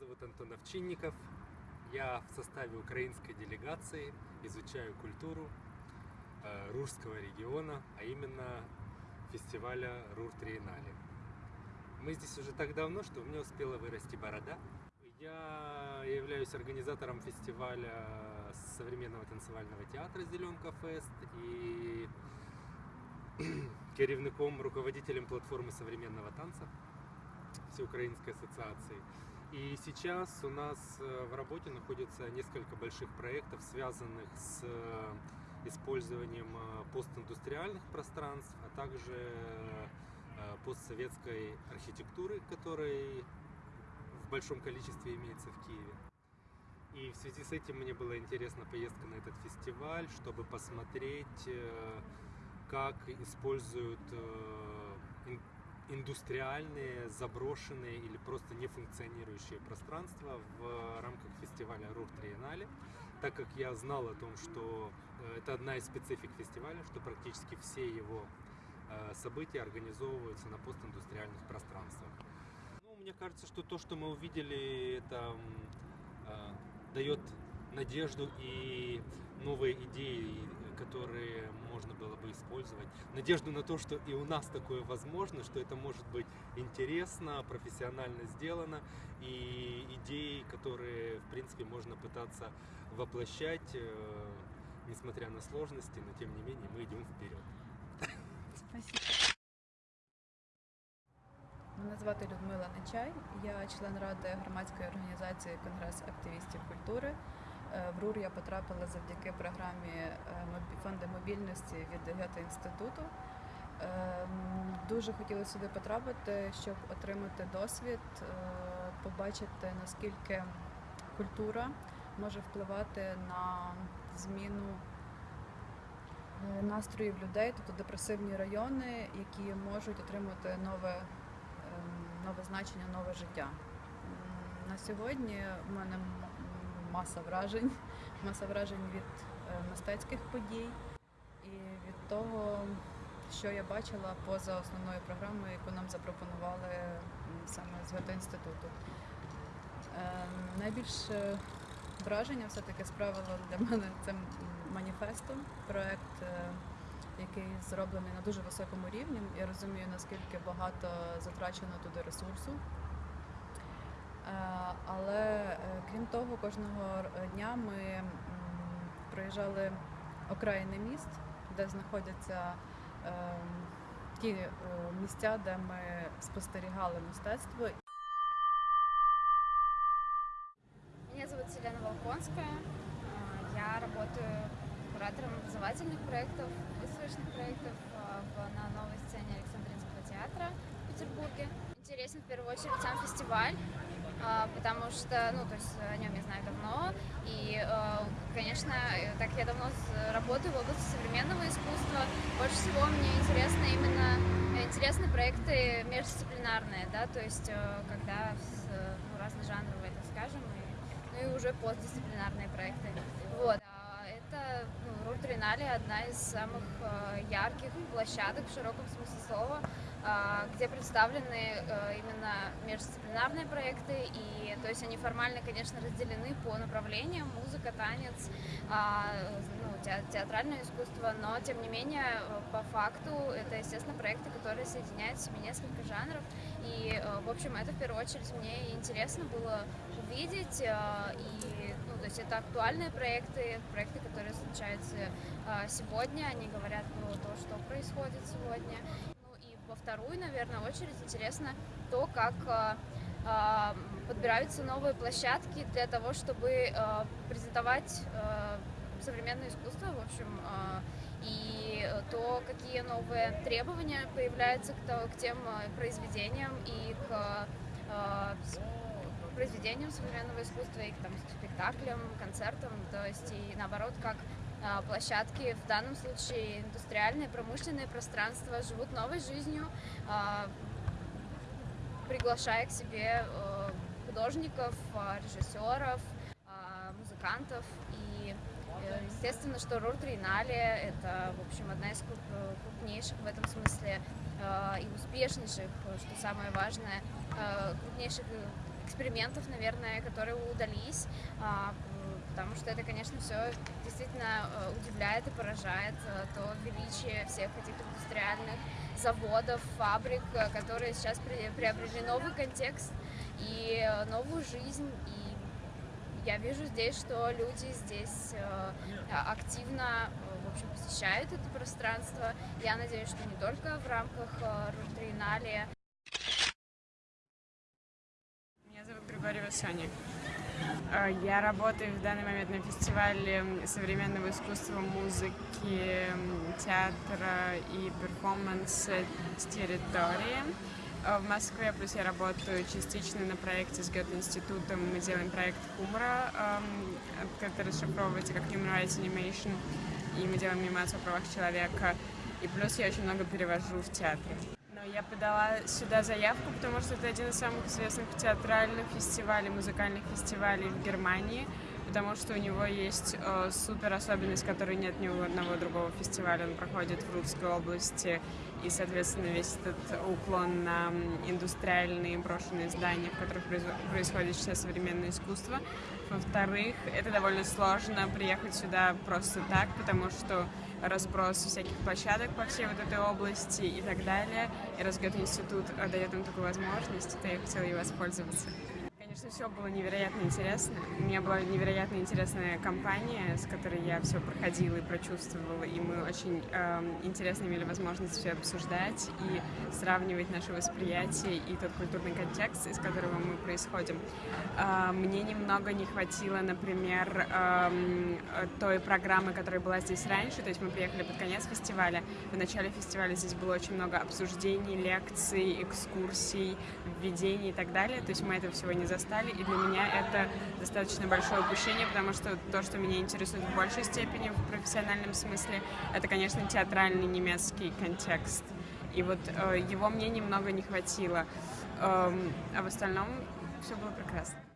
зовут Антон Овчинников. Я в составе украинской делегации изучаю культуру э, Рурского региона, а именно фестиваля Рур Триеннале. Мы здесь уже так давно, что у меня успела вырасти борода. Я являюсь организатором фестиваля современного танцевального театра «Зеленка Фест» и керівником, руководителем платформы современного танца Всеукраинской ассоциации. И сейчас у нас э, в работе находится несколько больших проектов, связанных с э, использованием э, постиндустриальных пространств, а также постсоветской архитектуры, которой в большом количестве имеется в Киеве. И в связи с этим мне была интересна поездка на этот фестиваль, чтобы посмотреть, как используют индустриальные, заброшенные или просто не функционирующие пространства в рамках фестиваля Рур Триеннале, так как я знал о том, что э, это одна из специфик фестиваля, что практически все его э, события организовываются на постиндустриальных пространствах. Ну, мне кажется, что то, что мы увидели, это э, дает надежду и новые идеи, которые можно было бы использовать. Надежду на то, что и у нас такое возможно, что это может быть интересно, профессионально сделано, и идеи, которые, в принципе, можно пытаться воплощать, э, несмотря на сложности, но тем не менее мы идем вперед. Спасибо. Мене звати Людмила Нечай, я член ради громадської організації Конгрес активістів культури. Е, в РУР я потрапила завдяки програмі е, фонду мобільності від Гета інституту. Е, дуже хотіла сюди потрапити, щоб отримати досвід, побачити наскільки культура може впливати на зміну настроїв людей, тобто депресивні райони, які можуть отримати нове, нове значення, нове життя. На сьогодні в мене маса вражень, маса вражень від е, мистецьких подій і від того, що я бачила поза основною програмою, яку нам запропонували саме з інституту. Е, найбільше враження все-таки справило для мене це маніфестом, проект, е, який зроблений на дуже високому рівні. Я розумію, наскільки багато затрачено туди ресурсу. Е, але е, крім того, кожного дня ми проїжджали окраїни міст, де знаходяться е, ті місця, де ми спостерігали мистецтво. Меня зовут Селена Волконская. Я работаю куратором образовательных проектов, выставочных проектов на новой сцене Александринского театра в Петербурге. Интересен в первую очередь сам фестиваль, а, Потому что, ну, то есть о нем я знаю давно, и, а, конечно, так я давно работаю в области современного искусства, больше всего мне интересно именно интересны проекты междисциплинарные, да, то есть э, когда ну, разножанровые, так скажем, и, ну и уже постдисциплинарные проекты. Вот. А это ну, Рутринале одна из самых э, ярких площадок в широком смысле слова, а, где представлены э, именно междисциплинарные проекты, и то есть они формально, конечно, разделены по направлениям. Музыка, танец, а, ну, театральное искусство, но тем не менее по факту это, естественно, проекты, которые соединяют в себе несколько жанров, и, э, в общем, это в первую очередь мне интересно было увидеть, э, и, ну, то есть это актуальные проекты, проекты, которые случаются сегодня, они говорят про то, что происходит сегодня, вторую, наверное, очередь. Интересно то, как э, э, подбираются новые площадки для того, чтобы э, презентовать современное искусство, в общем, и то, какие новые требования появляются к, тем произведениям и к произведениям современного искусства и к там, спектаклям, концертам, то есть и наоборот, как площадки, в данном случае индустриальные, промышленные пространства, живут новой жизнью, а, приглашая к себе э, художников, а, режиссеров, музыкантов. И э, естественно, что Рур Триеннале – это, в общем, одна из крупнейших в этом смысле и успешнейших, что самое важное, крупнейших экспериментов, наверное, которые удались, а, потому что это, конечно, все действительно э, удивляет и поражает э, то величие всех этих индустриальных заводов, фабрик, э, которые сейчас приобрели новый контекст и новую жизнь. И я вижу здесь, что люди здесь активно в общем, посещают это пространство. Я надеюсь, что не только в рамках Рутриенале. Меня зовут Григорьева Соня. Э, я работаю в данный момент на фестивале современного искусства, музыки, театра и перформанса территории э, в Москве, плюс я работаю частично на проекте с Гёте-институтом. Мы делаем проект Хумра, эм, который расшифровывается как Human Rights Animation, и мы делаем анимацию о правах человека. И плюс я очень много перевожу в театре. Я подала сюда заявку, потому что это один из самых известных театральных фестивалей, музыкальных фестивалей в Германии, потому что у него есть э, супер особенность, которой нет ни у одного другого фестиваля. Он проходит в Русской области, и, соответственно, весь этот уклон на индустриальные брошенные здания, в которых происходит сейчас современное искусство. Во-вторых, это довольно сложно приехать сюда просто так, потому что разброс всяких площадок по всей вот этой области и так далее. И Росгёт-институт дает нам такую возможность, то я хотела ей воспользоваться. Конечно, все было невероятно интересно. У меня была невероятно интересная компания, с которой я все проходила и прочувствовала, и мы очень э, интересно имели возможность все обсуждать и сравнивать наше восприятие и тот культурный контекст, из которого мы происходим. Э, мне немного не хватило, например, э, той программы, которая была здесь раньше, то есть мы приехали под конец фестиваля. В начале фестиваля здесь было очень много обсуждений, лекций, экскурсий, введений и так далее, то есть мы этого всего не застали застали, и для меня это достаточно большое упущение, потому что то, что меня интересует в большей степени в профессиональном смысле, это, конечно, театральный немецкий контекст. И вот э, его мне немного не хватило. Эм, а в остальном все было прекрасно.